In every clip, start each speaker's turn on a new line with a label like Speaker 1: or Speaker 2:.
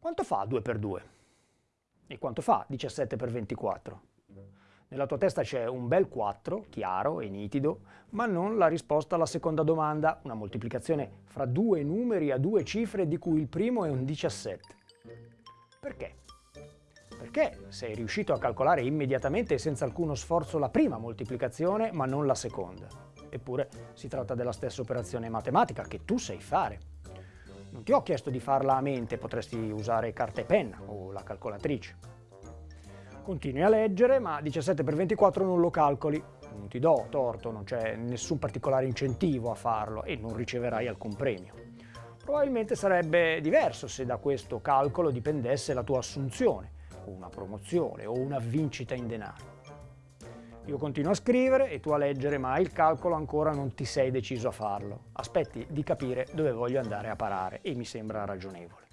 Speaker 1: Quanto fa 2 per 2? E quanto fa 17 per 24? Nella tua testa c'è un bel 4, chiaro e nitido, ma non la risposta alla seconda domanda, una moltiplicazione fra due numeri a due cifre di cui il primo è un 17. Perché? Perché sei riuscito a calcolare immediatamente e senza alcuno sforzo la prima moltiplicazione, ma non la seconda. Eppure si tratta della stessa operazione matematica che tu sai fare. Non ti ho chiesto di farla a mente, potresti usare carta e penna o la calcolatrice. Continui a leggere, ma 17 per 24 non lo calcoli. Non ti do torto, non c'è nessun particolare incentivo a farlo e non riceverai alcun premio. Probabilmente sarebbe diverso se da questo calcolo dipendesse la tua assunzione, una promozione, o una vincita in denaro. Io continuo a scrivere e tu a leggere, ma il calcolo ancora non ti sei deciso a farlo. Aspetti di capire dove voglio andare a parare e mi sembra ragionevole.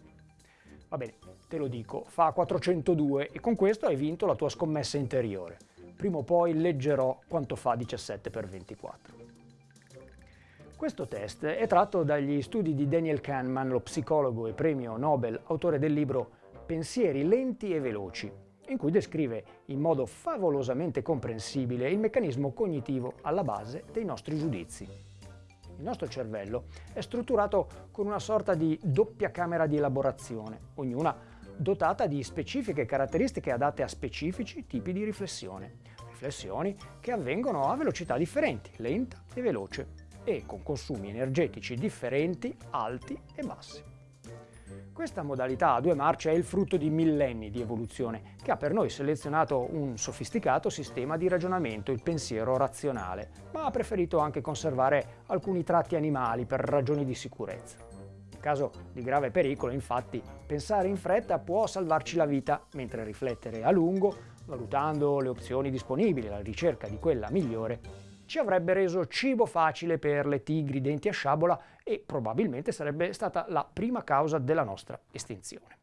Speaker 1: Va bene, te lo dico, fa 402 e con questo hai vinto la tua scommessa interiore. Prima o poi leggerò quanto fa 17 per 24. Questo test è tratto dagli studi di Daniel Kahneman, lo psicologo e premio Nobel, autore del libro Pensieri lenti e veloci, in cui descrive in modo favolosamente comprensibile il meccanismo cognitivo alla base dei nostri giudizi. Il nostro cervello è strutturato con una sorta di doppia camera di elaborazione, ognuna dotata di specifiche caratteristiche adatte a specifici tipi di riflessione. Riflessioni che avvengono a velocità differenti, lenta e veloce, e con consumi energetici differenti, alti e bassi. Questa modalità a due marce è il frutto di millenni di evoluzione che ha per noi selezionato un sofisticato sistema di ragionamento, il pensiero razionale, ma ha preferito anche conservare alcuni tratti animali per ragioni di sicurezza. In caso di grave pericolo, infatti, pensare in fretta può salvarci la vita, mentre riflettere a lungo, valutando le opzioni disponibili alla ricerca di quella migliore, ci avrebbe reso cibo facile per le tigri denti a sciabola e probabilmente sarebbe stata la prima causa della nostra estinzione.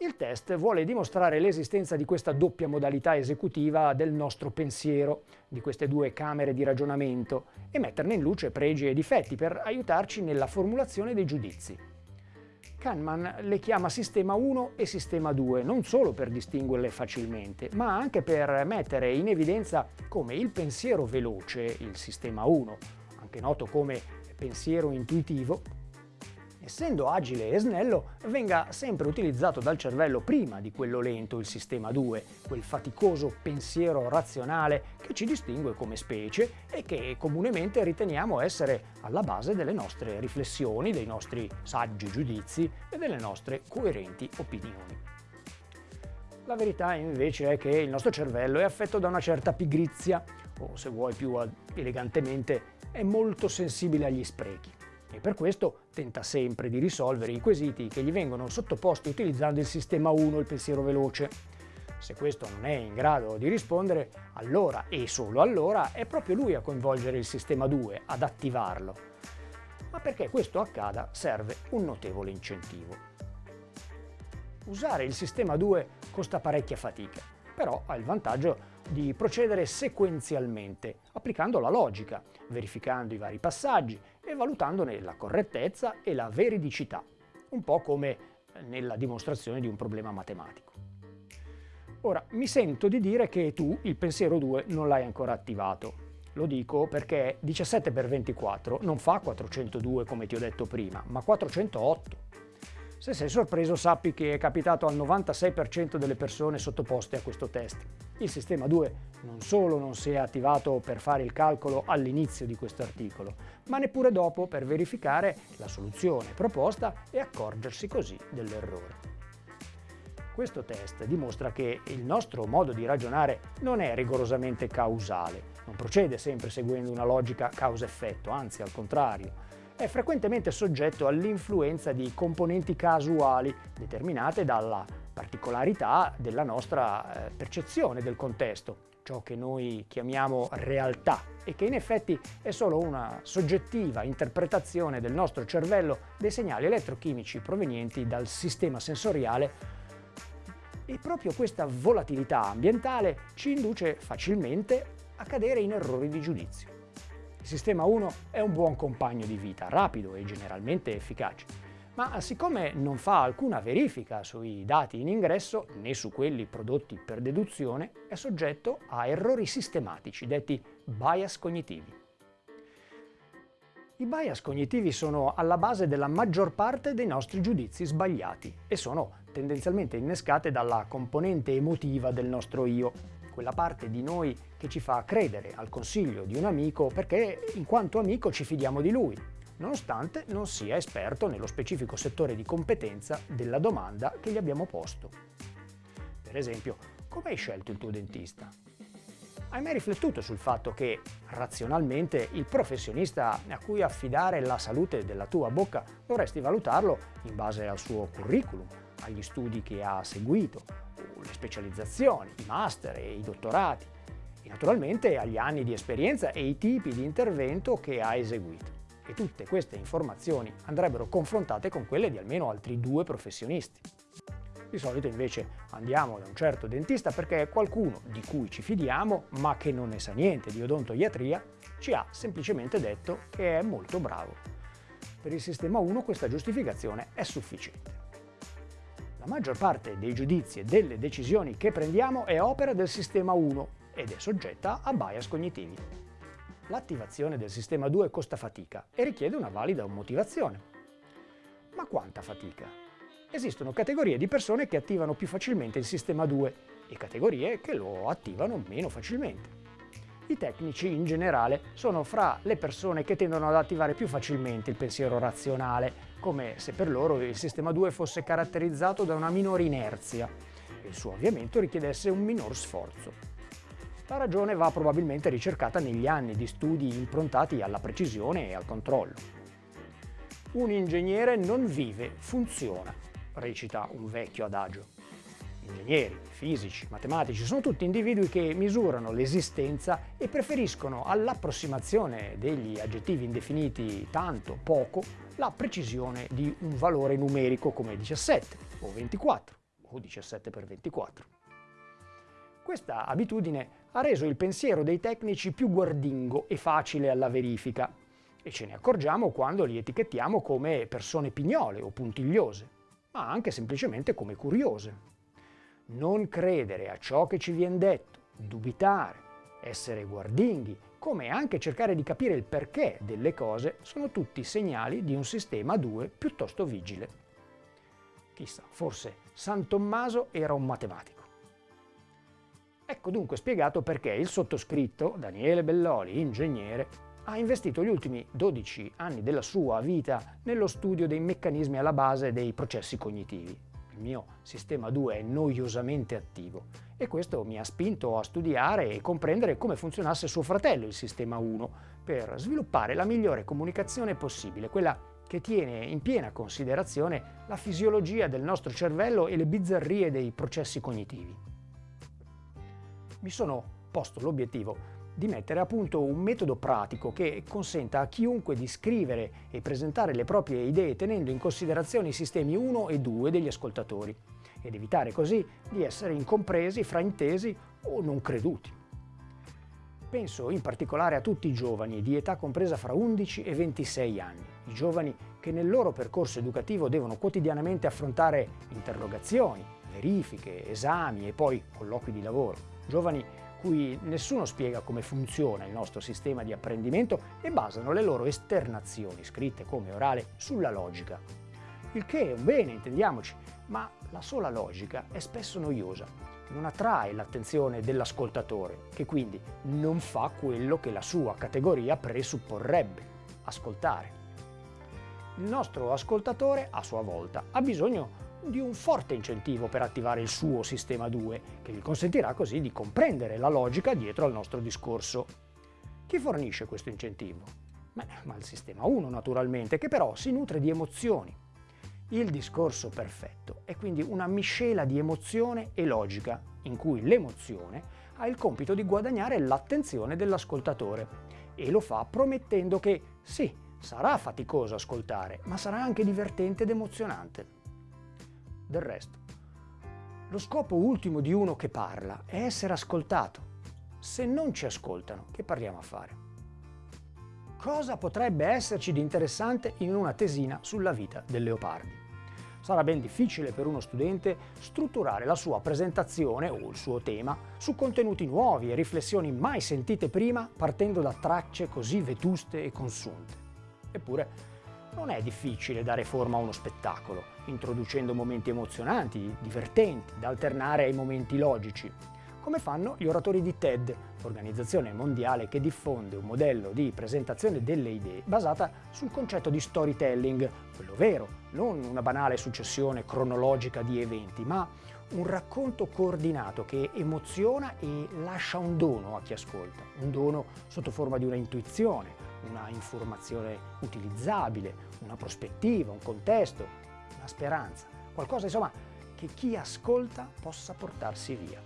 Speaker 1: Il test vuole dimostrare l'esistenza di questa doppia modalità esecutiva del nostro pensiero, di queste due camere di ragionamento, e metterne in luce pregi e difetti per aiutarci nella formulazione dei giudizi. Kahneman le chiama sistema 1 e sistema 2 non solo per distinguerle facilmente, ma anche per mettere in evidenza come il pensiero veloce, il sistema 1, anche noto come pensiero intuitivo, essendo agile e snello, venga sempre utilizzato dal cervello prima di quello lento, il sistema 2, quel faticoso pensiero razionale che ci distingue come specie e che comunemente riteniamo essere alla base delle nostre riflessioni, dei nostri saggi giudizi e delle nostre coerenti opinioni. La verità invece è che il nostro cervello è affetto da una certa pigrizia, o se vuoi più elegantemente, è molto sensibile agli sprechi e per questo tenta sempre di risolvere i quesiti che gli vengono sottoposti utilizzando il sistema 1, il pensiero veloce. Se questo non è in grado di rispondere, allora e solo allora è proprio lui a coinvolgere il sistema 2, ad attivarlo. Ma perché questo accada serve un notevole incentivo. Usare il sistema 2 costa parecchia fatica, però ha il vantaggio di procedere sequenzialmente, applicando la logica, verificando i vari passaggi e valutandone la correttezza e la veridicità, un po' come nella dimostrazione di un problema matematico. Ora, mi sento di dire che tu il pensiero 2 non l'hai ancora attivato. Lo dico perché 17 per 24 non fa 402 come ti ho detto prima, ma 408. Se sei sorpreso sappi che è capitato al 96% delle persone sottoposte a questo test. Il sistema 2 non solo non si è attivato per fare il calcolo all'inizio di questo articolo, ma neppure dopo per verificare la soluzione proposta e accorgersi così dell'errore. Questo test dimostra che il nostro modo di ragionare non è rigorosamente causale, non procede sempre seguendo una logica causa-effetto, anzi al contrario, è frequentemente soggetto all'influenza di componenti casuali determinate dalla particolarità della nostra eh, percezione del contesto, ciò che noi chiamiamo realtà e che in effetti è solo una soggettiva interpretazione del nostro cervello dei segnali elettrochimici provenienti dal sistema sensoriale e proprio questa volatilità ambientale ci induce facilmente a cadere in errori di giudizio. Il sistema 1 è un buon compagno di vita, rapido e generalmente efficace, ma siccome non fa alcuna verifica sui dati in ingresso né su quelli prodotti per deduzione, è soggetto a errori sistematici, detti bias cognitivi. I bias cognitivi sono alla base della maggior parte dei nostri giudizi sbagliati e sono tendenzialmente innescate dalla componente emotiva del nostro io, quella parte di noi che ci fa credere al consiglio di un amico perché in quanto amico ci fidiamo di lui, nonostante non sia esperto nello specifico settore di competenza della domanda che gli abbiamo posto. Per esempio, come hai scelto il tuo dentista? Hai mai riflettuto sul fatto che, razionalmente, il professionista a cui affidare la salute della tua bocca dovresti valutarlo in base al suo curriculum, agli studi che ha seguito, le specializzazioni, i master e i dottorati, e naturalmente agli anni di esperienza e i tipi di intervento che ha eseguito e tutte queste informazioni andrebbero confrontate con quelle di almeno altri due professionisti. Di solito invece andiamo da un certo dentista perché è qualcuno di cui ci fidiamo ma che non ne sa niente di odontoiatria ci ha semplicemente detto che è molto bravo. Per il sistema 1 questa giustificazione è sufficiente. La maggior parte dei giudizi e delle decisioni che prendiamo è opera del sistema 1 ed è soggetta a bias cognitivi. L'attivazione del sistema 2 costa fatica e richiede una valida motivazione. Ma quanta fatica? Esistono categorie di persone che attivano più facilmente il sistema 2 e categorie che lo attivano meno facilmente. I tecnici in generale sono fra le persone che tendono ad attivare più facilmente il pensiero razionale, come se per loro il sistema 2 fosse caratterizzato da una minore inerzia e il suo avviamento richiedesse un minor sforzo. La ragione va probabilmente ricercata negli anni di studi improntati alla precisione e al controllo. Un ingegnere non vive, funziona, recita un vecchio adagio. Ingegneri, fisici, matematici sono tutti individui che misurano l'esistenza e preferiscono all'approssimazione degli aggettivi indefiniti tanto, poco, la precisione di un valore numerico come 17 o 24 o 17 per 24. Questa abitudine ha reso il pensiero dei tecnici più guardingo e facile alla verifica e ce ne accorgiamo quando li etichettiamo come persone pignole o puntigliose, ma anche semplicemente come curiose. Non credere a ciò che ci viene detto, dubitare, essere guardinghi, come anche cercare di capire il perché delle cose sono tutti segnali di un sistema 2 piuttosto vigile. Chissà, forse San Tommaso era un matematico. Ecco dunque spiegato perché il sottoscritto, Daniele Belloli, ingegnere, ha investito gli ultimi 12 anni della sua vita nello studio dei meccanismi alla base dei processi cognitivi. Il mio sistema 2 è noiosamente attivo e questo mi ha spinto a studiare e comprendere come funzionasse suo fratello, il sistema 1, per sviluppare la migliore comunicazione possibile, quella che tiene in piena considerazione la fisiologia del nostro cervello e le bizzarrie dei processi cognitivi mi sono posto l'obiettivo di mettere a punto un metodo pratico che consenta a chiunque di scrivere e presentare le proprie idee tenendo in considerazione i sistemi 1 e 2 degli ascoltatori ed evitare così di essere incompresi, fraintesi o non creduti. Penso in particolare a tutti i giovani di età compresa fra 11 e 26 anni, i giovani che nel loro percorso educativo devono quotidianamente affrontare interrogazioni, verifiche, esami e poi colloqui di lavoro giovani cui nessuno spiega come funziona il nostro sistema di apprendimento e basano le loro esternazioni, scritte come orale, sulla logica. Il che è un bene, intendiamoci, ma la sola logica è spesso noiosa, non attrae l'attenzione dell'ascoltatore, che quindi non fa quello che la sua categoria presupporrebbe, ascoltare. Il nostro ascoltatore, a sua volta, ha bisogno di un forte incentivo per attivare il suo sistema 2, che gli consentirà così di comprendere la logica dietro al nostro discorso. Chi fornisce questo incentivo? Beh, ma il sistema 1 naturalmente, che però si nutre di emozioni. Il discorso perfetto è quindi una miscela di emozione e logica, in cui l'emozione ha il compito di guadagnare l'attenzione dell'ascoltatore e lo fa promettendo che sì, sarà faticoso ascoltare, ma sarà anche divertente ed emozionante del resto. Lo scopo ultimo di uno che parla è essere ascoltato. Se non ci ascoltano, che parliamo a fare? Cosa potrebbe esserci di interessante in una tesina sulla vita del leopardi? sarà ben difficile per uno studente strutturare la sua presentazione o il suo tema su contenuti nuovi e riflessioni mai sentite prima partendo da tracce così vetuste e consunte. Eppure non è difficile dare forma a uno spettacolo, introducendo momenti emozionanti, divertenti, da alternare ai momenti logici, come fanno gli oratori di TED, organizzazione mondiale che diffonde un modello di presentazione delle idee basata sul concetto di storytelling, quello vero, non una banale successione cronologica di eventi, ma un racconto coordinato che emoziona e lascia un dono a chi ascolta, un dono sotto forma di una intuizione, una informazione utilizzabile, una prospettiva, un contesto, speranza, qualcosa insomma che chi ascolta possa portarsi via.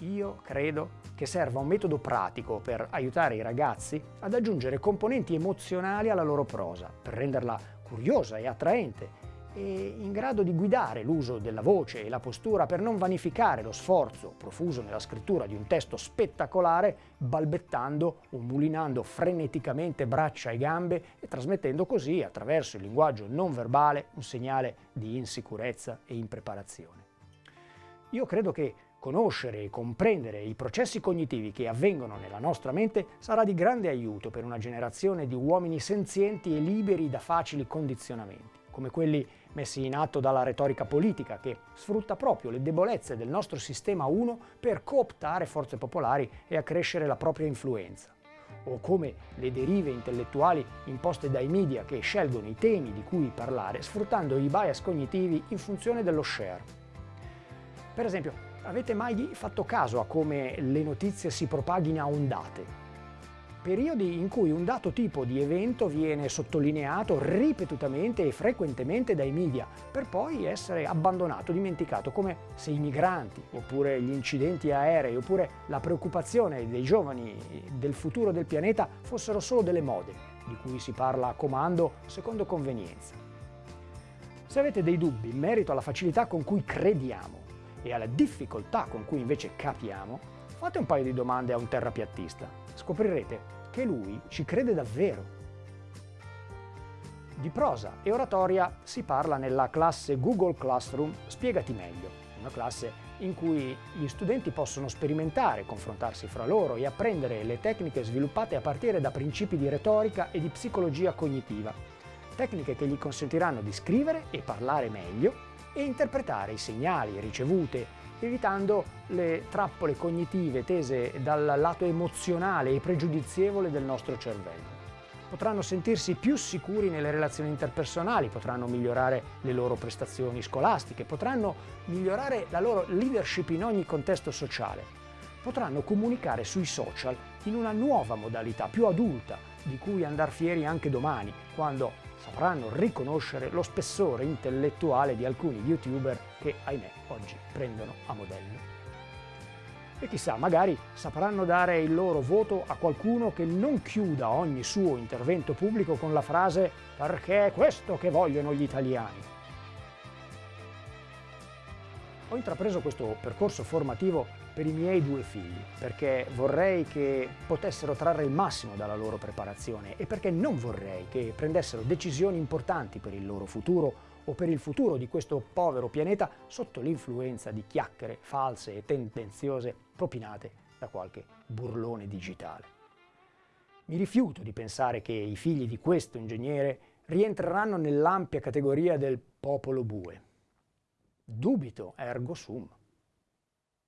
Speaker 1: Io credo che serva un metodo pratico per aiutare i ragazzi ad aggiungere componenti emozionali alla loro prosa, per renderla curiosa e attraente in grado di guidare l'uso della voce e la postura per non vanificare lo sforzo profuso nella scrittura di un testo spettacolare balbettando o mulinando freneticamente braccia e gambe e trasmettendo così attraverso il linguaggio non verbale un segnale di insicurezza e impreparazione. Io credo che Conoscere e comprendere i processi cognitivi che avvengono nella nostra mente sarà di grande aiuto per una generazione di uomini senzienti e liberi da facili condizionamenti, come quelli messi in atto dalla retorica politica che sfrutta proprio le debolezze del nostro sistema 1 per cooptare forze popolari e accrescere la propria influenza o come le derive intellettuali imposte dai media che scelgono i temi di cui parlare sfruttando i bias cognitivi in funzione dello share. Per esempio, Avete mai fatto caso a come le notizie si propaghino a ondate? Periodi in cui un dato tipo di evento viene sottolineato ripetutamente e frequentemente dai media, per poi essere abbandonato, dimenticato, come se i migranti, oppure gli incidenti aerei, oppure la preoccupazione dei giovani del futuro del pianeta fossero solo delle mode, di cui si parla a comando secondo convenienza. Se avete dei dubbi in merito alla facilità con cui crediamo e alla difficoltà con cui invece capiamo, fate un paio di domande a un terrapiattista. Scoprirete che lui ci crede davvero. Di prosa e oratoria si parla nella classe Google Classroom Spiegati meglio, una classe in cui gli studenti possono sperimentare, confrontarsi fra loro e apprendere le tecniche sviluppate a partire da principi di retorica e di psicologia cognitiva, tecniche che gli consentiranno di scrivere e parlare meglio e interpretare i segnali ricevute evitando le trappole cognitive tese dal lato emozionale e pregiudizievole del nostro cervello. Potranno sentirsi più sicuri nelle relazioni interpersonali, potranno migliorare le loro prestazioni scolastiche, potranno migliorare la loro leadership in ogni contesto sociale, potranno comunicare sui social in una nuova modalità, più adulta, di cui andar fieri anche domani, quando sapranno riconoscere lo spessore intellettuale di alcuni youtuber che, ahimè, oggi prendono a modello. E chissà, magari sapranno dare il loro voto a qualcuno che non chiuda ogni suo intervento pubblico con la frase «perché è questo che vogliono gli italiani». Ho intrapreso questo percorso formativo per i miei due figli, perché vorrei che potessero trarre il massimo dalla loro preparazione e perché non vorrei che prendessero decisioni importanti per il loro futuro o per il futuro di questo povero pianeta sotto l'influenza di chiacchiere false e tendenziose propinate da qualche burlone digitale. Mi rifiuto di pensare che i figli di questo ingegnere rientreranno nell'ampia categoria del popolo bue. Dubito ergo sum.